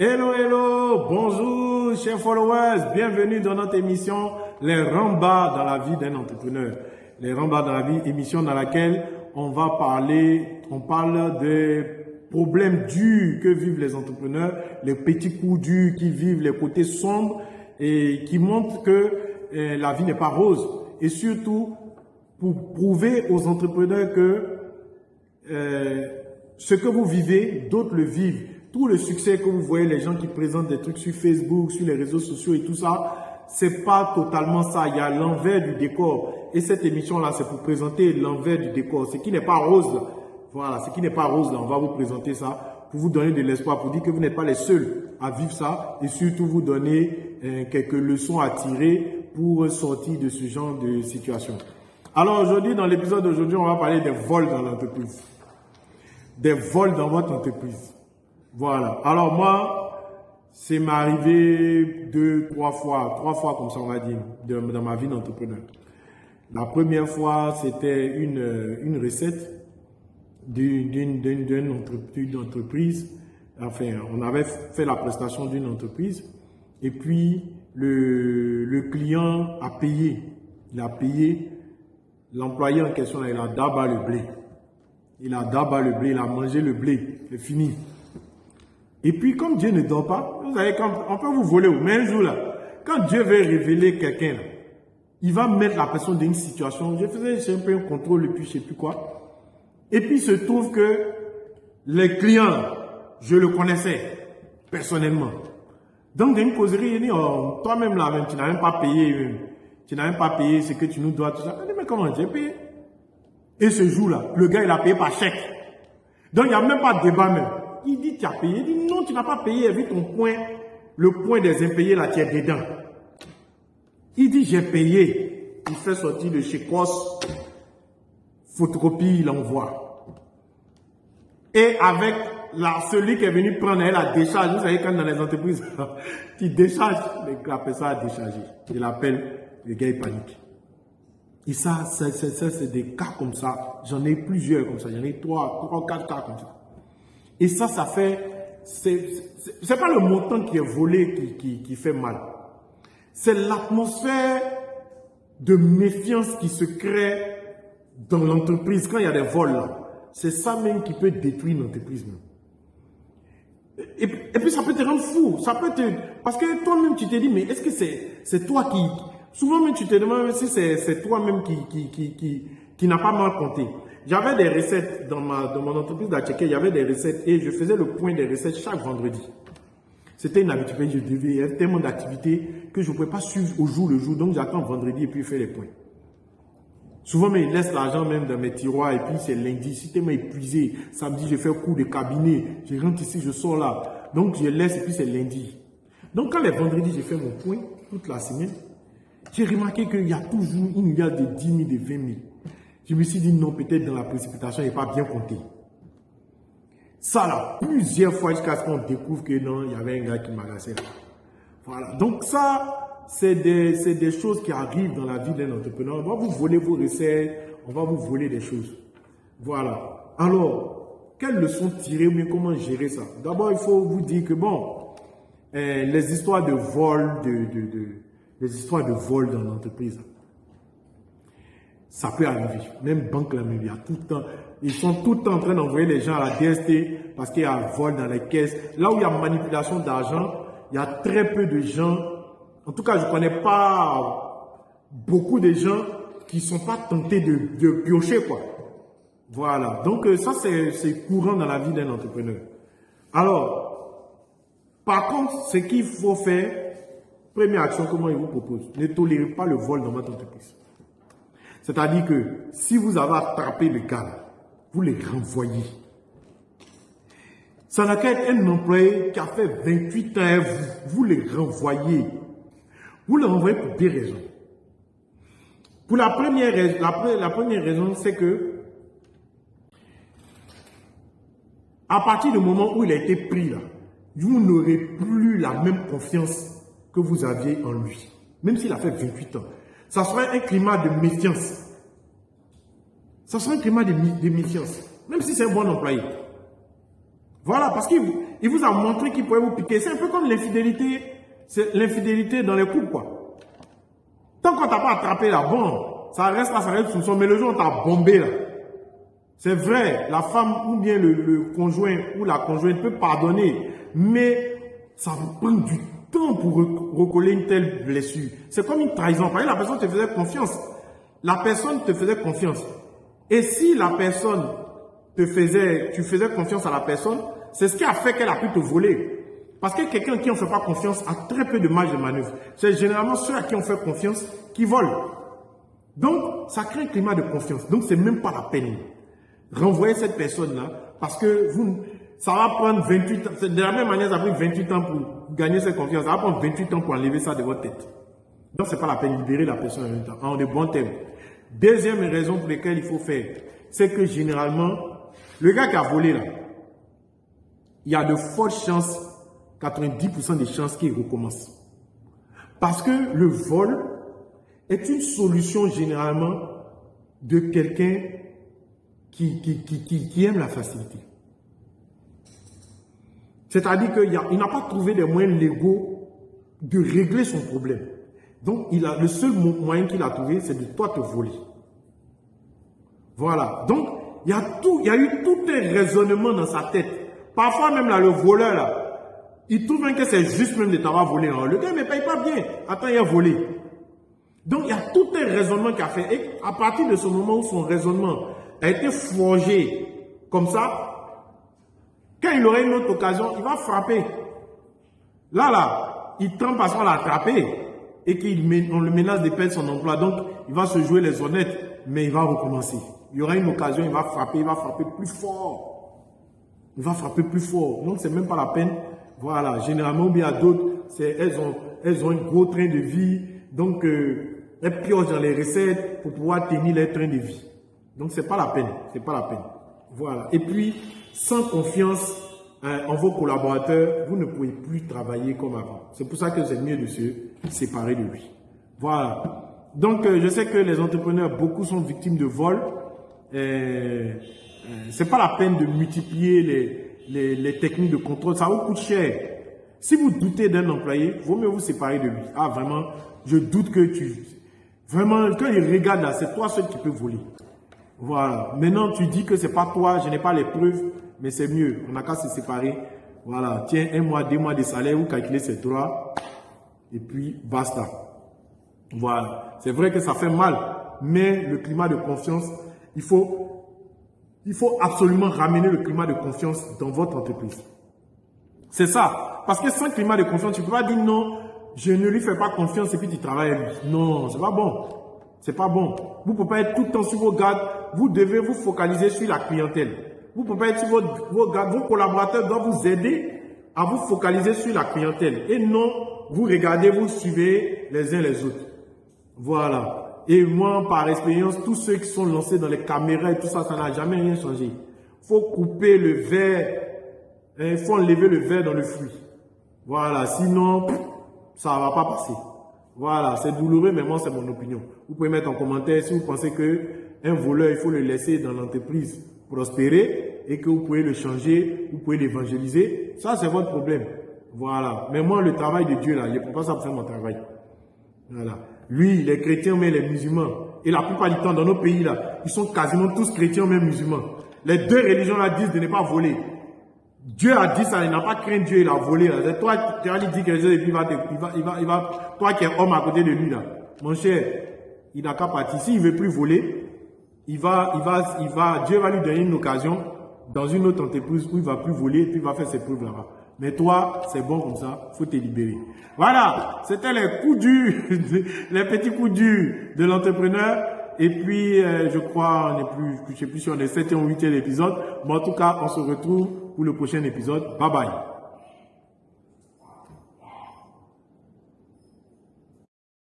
Hello, hello, bonjour chers followers, bienvenue dans notre émission Les Rambas dans la vie d'un entrepreneur. Les Rambas dans la vie, émission dans laquelle on va parler, on parle des problèmes durs que vivent les entrepreneurs, les petits coups durs qui vivent, les côtés sombres et qui montrent que eh, la vie n'est pas rose. Et surtout, pour prouver aux entrepreneurs que eh, ce que vous vivez, d'autres le vivent tout le succès que vous voyez, les gens qui présentent des trucs sur Facebook, sur les réseaux sociaux et tout ça, c'est pas totalement ça. Il y a l'envers du décor. Et cette émission-là, c'est pour présenter l'envers du décor. Ce qui n'est pas rose, voilà, ce qui n'est pas rose, là, on va vous présenter ça pour vous donner de l'espoir, pour dire que vous n'êtes pas les seuls à vivre ça et surtout vous donner euh, quelques leçons à tirer pour sortir de ce genre de situation. Alors aujourd'hui, dans l'épisode d'aujourd'hui, on va parler des vols dans l'entreprise. Des vols dans votre entreprise. Voilà. Alors moi, c'est m'arrivé deux, trois fois, trois fois comme ça on va dire, dans ma vie d'entrepreneur. La première fois, c'était une, une recette d'une entreprise. Enfin, on avait fait la prestation d'une entreprise et puis le, le client a payé. Il a payé. L'employé en question, il a d'abord le blé. Il a d'abord le blé, il a mangé le blé. C'est fini. Et puis, comme Dieu ne dort pas, vous savez, on peut vous voler, mais un jour là, quand Dieu veut révéler quelqu'un, il va mettre la personne dans une situation. Je faisais un peu un contrôle et puis je sais plus quoi. Et puis, il se trouve que les clients, je le connaissais personnellement. Donc, dans une causerie, il dit, oh, toi-même là, tu n'as même pas payé, tu n'as même pas payé ce que tu nous dois, tout ça. Je dit, mais comment j'ai payé? Et ce jour-là, le gars, il a payé par chèque. Donc, il n'y a même pas de débat même. Il dit, tu as payé. Il dit, non, tu n'as pas payé. Vu ton point, le point des impayés, là, tu es dedans. Il dit, j'ai payé. Il fait sortir de chez Kos, photocopie, il envoie. Et avec la, celui qui est venu prendre la décharge, vous savez, quand dans les entreprises, tu décharges, la personne a déchargé. Il appelle, le gars, il panique. Et ça, c'est des cas comme ça. J'en ai plusieurs comme ça. J'en ai trois, trois, quatre cas comme ça. Et ça, ça fait, c'est pas le montant qui est volé qui, fait mal. C'est l'atmosphère de méfiance qui se crée dans l'entreprise quand il y a des vols. C'est ça même qui peut détruire l'entreprise. Et, et, puis ça peut te rendre fou. Ça peut te, parce que toi-même tu te dis, mais est-ce que c'est toi qui... Souvent même tu te demandes si c'est toi-même qui, qui, qui, qui, qui n'a pas mal compté. J'avais des recettes dans, ma, dans mon entreprise d'Acheke, il y avait des recettes et je faisais le point des recettes chaque vendredi. C'était une habitude, je devais, il y avait tellement d'activités que je ne pouvais pas suivre au jour le jour, donc j'attends vendredi et puis je fais les points. Souvent, mais ils laissent l'argent même dans mes tiroirs et puis c'est lundi. Si tellement épuisé, samedi, je fais un cours de cabinet, je rentre ici, je sors là. Donc, je laisse et puis c'est lundi. Donc, quand les vendredis, j'ai fait mon point toute la semaine, j'ai remarqué qu'il y a toujours une milliard de 10 000, de 20 000. Je me suis dit non, peut-être dans la précipitation, il n'est pas bien compté. Ça là, plusieurs fois jusqu'à ce qu'on découvre que non, il y avait un gars qui m'agaçait. Voilà. Donc ça, c'est des, des, choses qui arrivent dans la vie d'un entrepreneur. On va vous voler vos recettes, on va vous voler des choses. Voilà. Alors, quelles leçons tirer, mais comment gérer ça? D'abord, il faut vous dire que bon, eh, les histoires de vol, de, de, les histoires de vol dans l'entreprise, ça peut arriver. Même banque là, il y a tout le temps. Ils sont tout le temps en train d'envoyer les gens à la DST parce qu'il y a un vol dans les caisses. Là où il y a manipulation d'argent, il y a très peu de gens. En tout cas, je ne connais pas beaucoup de gens qui ne sont pas tentés de, de piocher, quoi. Voilà. Donc, euh, ça, c'est courant dans la vie d'un entrepreneur. Alors, par contre, ce qu'il faut faire, première action, comment il vous propose? Ne tolérez pas le vol dans votre entreprise. C'est-à-dire que si vous avez attrapé le gars, vous les renvoyez. Ça n'a qu'à être un employé qui a fait 28 ans, vous, vous les renvoyez. Vous les renvoyez pour deux raisons. Pour la première, la, la première raison, c'est que à partir du moment où il a été pris là, vous n'aurez plus la même confiance que vous aviez en lui. Même s'il a fait 28 ans ça sera un climat de méfiance. Ça sera un climat de, méfiance, même si c'est un bon employé. Voilà, parce qu'il vous a montré qu'il pouvait vous piquer. C'est un peu comme l'infidélité, c'est l'infidélité dans les couples. Tant qu'on t'a pas attrapé là, bon, ça reste là, ça reste sous son, mais le jour où t'a bombé là, c'est vrai, la femme ou bien le, conjoint ou la conjointe peut pardonner, mais ça vous prend du temps pour recoller une telle blessure. C'est comme une trahison. Par exemple, la personne te faisait confiance. La personne te faisait confiance. Et si la personne te faisait, tu faisais confiance à la personne, c'est ce qui a fait qu'elle a pu te voler. Parce que quelqu'un qui ne fait pas confiance a très peu de marge de manœuvre. C'est généralement ceux à qui on fait confiance qui volent. Donc, ça crée un climat de confiance. Donc, c'est même pas la peine. Renvoyer cette personne-là, parce que vous, ça va prendre 28 ans. De la même manière, ça a pris 28 ans pour gagner cette confiance. Ça va prendre 28 ans pour enlever ça de votre tête. Donc, c'est pas la peine de libérer la personne en même temps, en de bons termes. Deuxième raison pour laquelle il faut faire, c'est que généralement, le gars qui a volé là, il y a de fortes chances, 90% des chances qu'il recommence. Parce que le vol est une solution généralement de quelqu'un qui, qui, aime la facilité. C'est-à-dire qu'il n'a pas trouvé des moyens légaux de régler son problème. Donc, le seul moyen qu'il a trouvé, c'est de toi te voler. Voilà. Donc, il y a eu tout un raisonnement dans sa tête. Parfois même là, le voleur il trouve que c'est juste même de t'avoir volé. Hein. Le gars ne paye pas bien. Attends, il a volé. Donc, il y a tout un raisonnement qu'il a fait. Et à partir de ce moment où son raisonnement a été forgé comme ça, quand il aurait une autre occasion, il va frapper. Là, là, il trempe parce qu'on l'a attrapé et qu'on le menace de perdre son emploi. Donc, il va se jouer les honnêtes, mais il va recommencer. Il y aura une occasion, il va frapper, il va frapper plus fort. Il va frapper plus fort. Donc, c'est même pas la peine. Voilà, généralement, il y a d'autres, elles ont, elles ont un gros train de vie. Donc, euh, elles piochent dans les recettes pour pouvoir tenir leur train de vie. Donc, c'est pas la peine. C'est pas la peine. Voilà. Et puis, sans confiance hein, en vos collaborateurs, vous ne pouvez plus travailler comme avant. C'est pour ça que c'est mieux de se séparer de lui. Voilà. Donc, euh, je sais que les entrepreneurs, beaucoup sont victimes de vol. Euh, euh, c'est pas la peine de multiplier les, les, les, techniques de contrôle. Ça vous coûte cher. Si vous doutez d'un employé, vaut mieux vous séparer de lui. Ah, vraiment, je doute que tu... Vraiment, quand il regarde là, c'est toi seul qui peux voler. Voilà. Maintenant, tu dis que c'est pas toi, je n'ai pas les preuves, mais c'est mieux. On n'a qu'à se séparer. Voilà. Tiens, un mois, deux mois de salaire, vous calculez ces trois. Et puis, basta. Voilà. C'est vrai que ça fait mal, mais le climat de confiance, il faut, il faut absolument ramener le climat de confiance dans votre entreprise. C'est ça. Parce que sans climat de confiance, tu ne peux pas dire non, je ne lui fais pas confiance et puis tu travailles. Non, c'est pas bon. C'est pas bon. Vous ne pouvez pas être tout le temps sur vos gardes. Vous devez vous focaliser sur la clientèle. Vous ne pouvez pas être sur vos, gardes. Vos collaborateurs doivent vous aider à vous focaliser sur la clientèle. Et non, vous regardez, vous suivez les uns les autres. Voilà. Et moi, par expérience, tous ceux qui sont lancés dans les caméras et tout ça, ça n'a jamais rien changé. Faut couper le verre. Il faut enlever le verre dans le fruit. Voilà. Sinon, ça ne va pas passer. Voilà, c'est douloureux, mais moi, c'est mon opinion. Vous pouvez mettre en commentaire si vous pensez que un voleur, il faut le laisser dans l'entreprise prospérer et que vous pouvez le changer, vous pouvez l'évangéliser. Ça, c'est votre problème. Voilà. Mais moi, le travail de Dieu, là, je ne pas ça pour faire mon travail. Voilà. Lui, les chrétiens, mais les musulmans. Et la plupart du temps, dans nos pays, là, ils sont quasiment tous chrétiens, mais musulmans. Les deux religions, là, disent de ne pas voler. Dieu a dit ça, il n'a pas craint Dieu, il a volé. C'est toi, tu as dit quelque chose et puis il va, il va, il va, il va, toi qui es homme à côté de lui là. Mon cher, il n'a qu'à partir. S'il veut plus voler, il va, il va, il va, Dieu va lui donner une occasion dans une autre entreprise où il va plus voler et puis il va faire ses preuves là-bas. Mais toi, c'est bon comme ça, faut te libérer. Voilà, c'était les coups durs, les petits coups durs de l'entrepreneur. Et puis, euh, je crois, on est plus, je sais plus si on est 7 ou 8 épisode. Mais en tout cas, on se retrouve pour le prochain épisode. Bye bye.